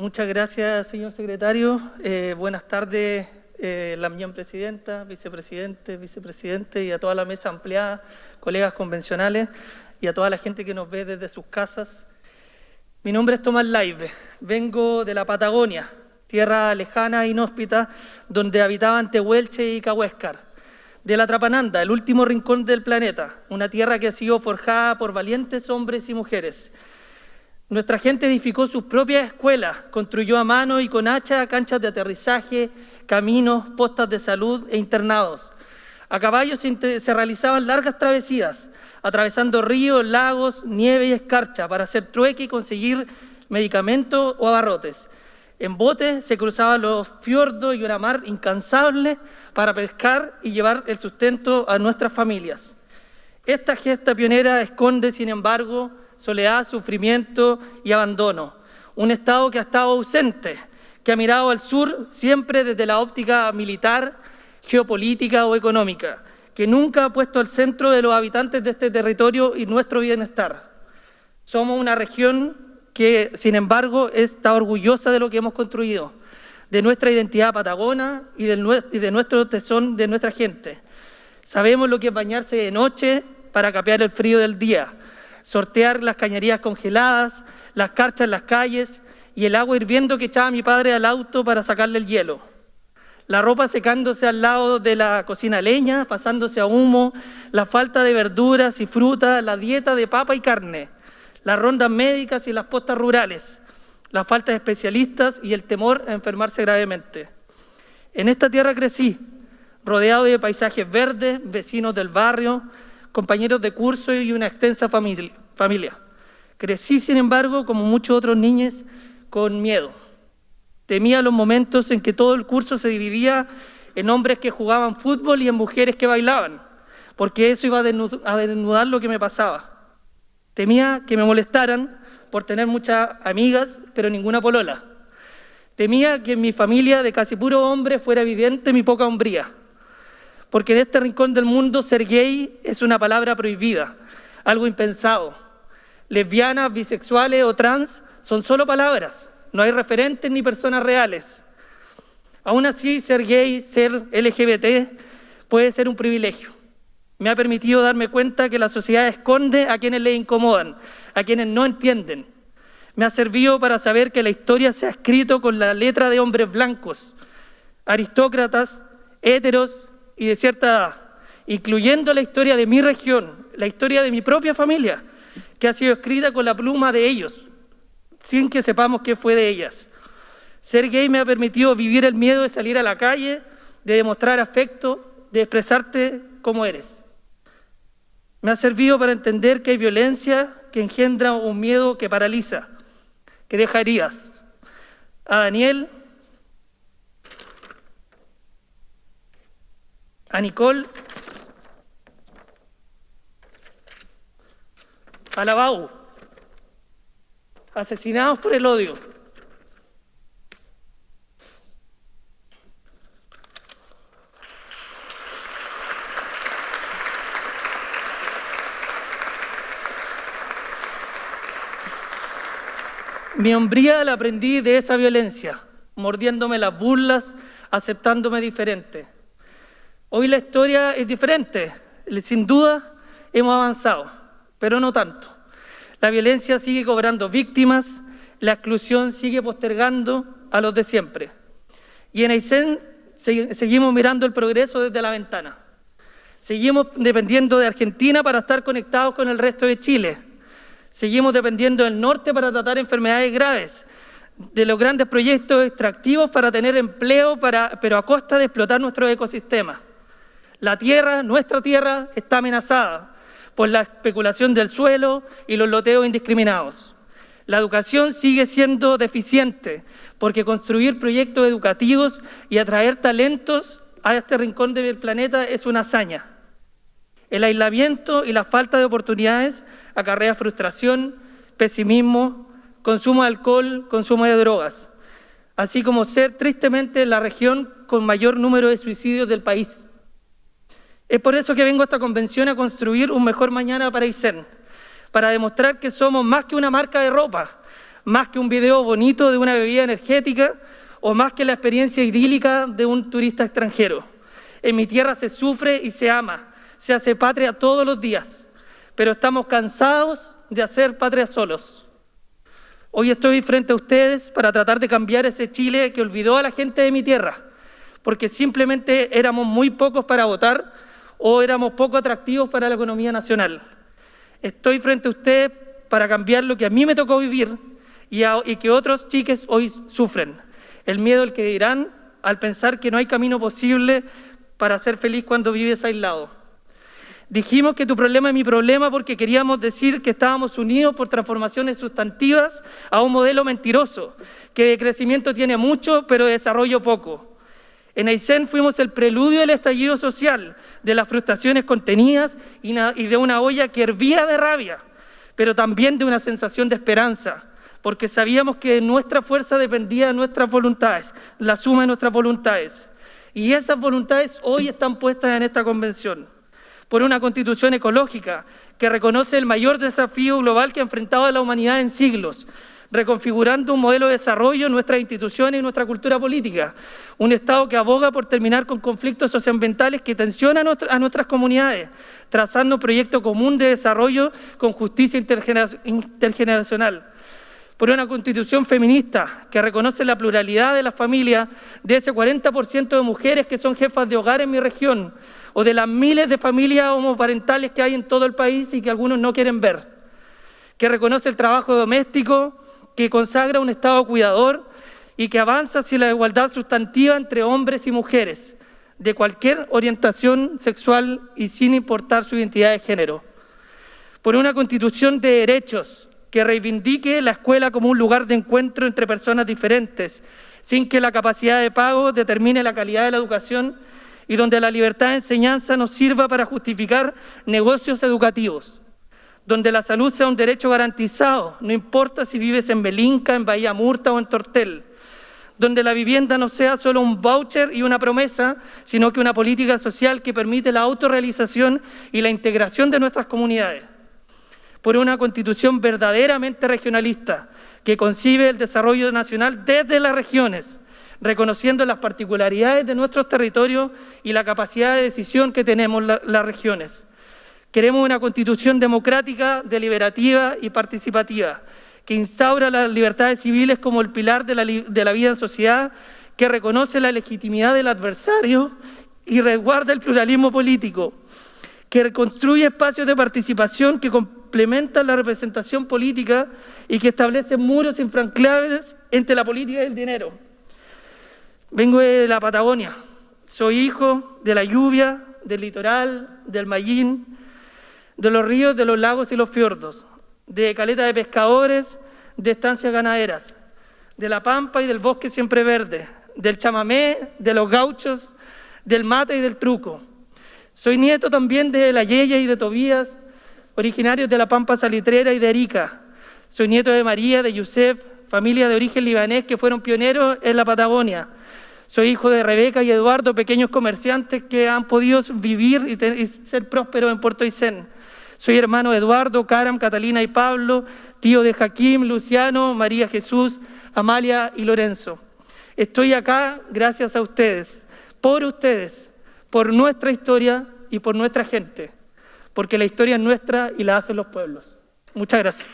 Muchas gracias, señor secretario. Eh, buenas tardes, eh, la miñón presidenta, vicepresidente, vicepresidente y a toda la mesa ampliada, colegas convencionales y a toda la gente que nos ve desde sus casas. Mi nombre es Tomás Laive, vengo de la Patagonia, tierra lejana e inhóspita, donde habitaban Tehuelche y Cahuéscar. De la Trapananda, el último rincón del planeta, una tierra que ha sido forjada por valientes hombres y mujeres, nuestra gente edificó sus propias escuelas, construyó a mano y con hacha canchas de aterrizaje, caminos, postas de salud e internados. A caballo se, realizaban largas travesías, atravesando ríos, lagos, nieve y escarcha para hacer trueque y conseguir medicamentos o abarrotes. En bote se cruzaban los fiordos y una mar incansable para pescar y llevar el sustento a nuestras familias. Esta gesta pionera esconde, sin embargo, soledad, sufrimiento y abandono. Un Estado que ha estado ausente, que ha mirado al sur siempre desde la óptica militar, geopolítica o económica, que nunca ha puesto al centro de los habitantes de este territorio y nuestro bienestar. Somos una región que, sin embargo, está orgullosa de lo que hemos construido, de nuestra identidad patagona y de, nuestro tesón de nuestra gente. Sabemos lo que es bañarse de noche para capear el frío del día, sortear las cañerías congeladas, las carchas en las calles y el agua hirviendo que echaba mi padre al auto para sacarle el hielo. La ropa secándose al lado de la cocina leña, pasándose a humo, la falta de verduras y frutas, la dieta de papa y carne, las rondas médicas y las postas rurales, la falta de especialistas y el temor a enfermarse gravemente. En esta tierra crecí, rodeado de paisajes verdes, vecinos del barrio, compañeros de curso y una extensa familia. Crecí, sin embargo, como muchos otros niños, con miedo. Temía los momentos en que todo el curso se dividía en hombres que jugaban fútbol y en mujeres que bailaban, porque eso iba a desnudar lo que me pasaba. Temía que me molestaran por tener muchas amigas, pero ninguna polola. Temía que en mi familia de casi puro hombre fuera evidente mi poca hombría porque en este rincón del mundo ser gay es una palabra prohibida, algo impensado. Lesbianas, bisexuales o trans son solo palabras, no hay referentes ni personas reales. Aún así, ser gay, ser LGBT, puede ser un privilegio. Me ha permitido darme cuenta que la sociedad esconde a quienes le incomodan, a quienes no entienden. Me ha servido para saber que la historia se ha escrito con la letra de hombres blancos, aristócratas, héteros y de cierta edad, incluyendo la historia de mi región, la historia de mi propia familia, que ha sido escrita con la pluma de ellos, sin que sepamos qué fue de ellas. Ser gay me ha permitido vivir el miedo de salir a la calle, de demostrar afecto, de expresarte como eres. Me ha servido para entender que hay violencia que engendra un miedo que paraliza, que deja heridas. A Daniel a Nicole, a Lavau, asesinados por el odio. Mi hombría la aprendí de esa violencia, mordiéndome las burlas, aceptándome diferente. Hoy la historia es diferente, sin duda hemos avanzado, pero no tanto. La violencia sigue cobrando víctimas, la exclusión sigue postergando a los de siempre. Y en Aysén seguimos mirando el progreso desde la ventana. Seguimos dependiendo de Argentina para estar conectados con el resto de Chile. Seguimos dependiendo del norte para tratar enfermedades graves, de los grandes proyectos extractivos para tener empleo, pero a costa de explotar nuestro ecosistema. La tierra, nuestra tierra, está amenazada por la especulación del suelo y los loteos indiscriminados. La educación sigue siendo deficiente porque construir proyectos educativos y atraer talentos a este rincón del planeta es una hazaña. El aislamiento y la falta de oportunidades acarrea frustración, pesimismo, consumo de alcohol, consumo de drogas, así como ser tristemente la región con mayor número de suicidios del país. Es por eso que vengo a esta convención a construir un mejor mañana para Aysén, para demostrar que somos más que una marca de ropa, más que un video bonito de una bebida energética o más que la experiencia idílica de un turista extranjero. En mi tierra se sufre y se ama, se hace patria todos los días, pero estamos cansados de hacer patria solos. Hoy estoy frente a ustedes para tratar de cambiar ese Chile que olvidó a la gente de mi tierra, porque simplemente éramos muy pocos para votar o éramos poco atractivos para la economía nacional. Estoy frente a ustedes para cambiar lo que a mí me tocó vivir y, y que otros chiques hoy sufren. El miedo al que dirán al pensar que no hay camino posible para ser feliz cuando vives aislado. Dijimos que tu problema es mi problema porque queríamos decir que estábamos unidos por transformaciones sustantivas a un modelo mentiroso, que de crecimiento tiene mucho, pero de desarrollo poco. En Aysén fuimos el preludio del estallido social, de las frustraciones contenidas y de una olla que hervía de rabia, pero también de una sensación de esperanza, porque sabíamos que nuestra fuerza dependía de nuestras voluntades, la suma de nuestras voluntades. Y esas voluntades hoy están puestas en esta convención por una constitución ecológica que reconoce el mayor desafío global que ha enfrentado la humanidad en siglos, reconfigurando un modelo de desarrollo en nuestras instituciones y nuestra cultura política, un Estado que aboga por terminar con conflictos socioambientales que tensionan a nuestras comunidades, trazando un proyecto común de desarrollo con justicia intergeneracional. Por una constitución feminista que reconoce la pluralidad de las familias, de ese 40% de mujeres que son jefas de hogar en mi región, o de las miles de familias homoparentales que hay en todo el país y que algunos no quieren ver, que reconoce el trabajo doméstico, que consagra un Estado cuidador y que avanza hacia la igualdad sustantiva entre hombres y mujeres, de cualquier orientación sexual y sin importar su identidad de género. Por una constitución de derechos, que reivindique la escuela como un lugar de encuentro entre personas diferentes, sin que la capacidad de pago determine la calidad de la educación y donde la libertad de enseñanza nos sirva para justificar negocios educativos, donde la salud sea un derecho garantizado, no importa si vives en Belinca, en Bahía Murta o en Tortel, donde la vivienda no sea solo un voucher y una promesa, sino que una política social que permite la autorrealización y la integración de nuestras comunidades por una constitución verdaderamente regionalista que concibe el desarrollo nacional desde las regiones, reconociendo las particularidades de nuestros territorios y la capacidad de decisión que tenemos las regiones. Queremos una constitución democrática, deliberativa y participativa, que instaura las libertades civiles como el pilar de la, de la vida en sociedad, que reconoce la legitimidad del adversario y resguarda el pluralismo político, que reconstruye espacios de participación que complementan la representación política y que establece muros infranqueables entre la política y el dinero. Vengo de la Patagonia, soy hijo de la lluvia, del litoral, del Mayín, de los ríos, de los lagos y los fiordos, de caleta de pescadores, de estancias ganaderas, de la pampa y del bosque siempre verde, del chamamé, de los gauchos, del mate y del truco soy nieto también de la Yeya y de Tobías, originarios de la Pampa Salitrera y de Arica. Soy nieto de María, de Yusef, familia de origen libanés que fueron pioneros en la Patagonia. Soy hijo de Rebeca y Eduardo, pequeños comerciantes que han podido vivir y, ser prósperos en Puerto Aysén. Soy hermano de Eduardo, Caram, Catalina y Pablo, tío de Jaquim, Luciano, María Jesús, Amalia y Lorenzo. Estoy acá gracias a ustedes, por ustedes, por nuestra historia y por nuestra gente, porque la historia es nuestra y la hacen los pueblos. Muchas gracias.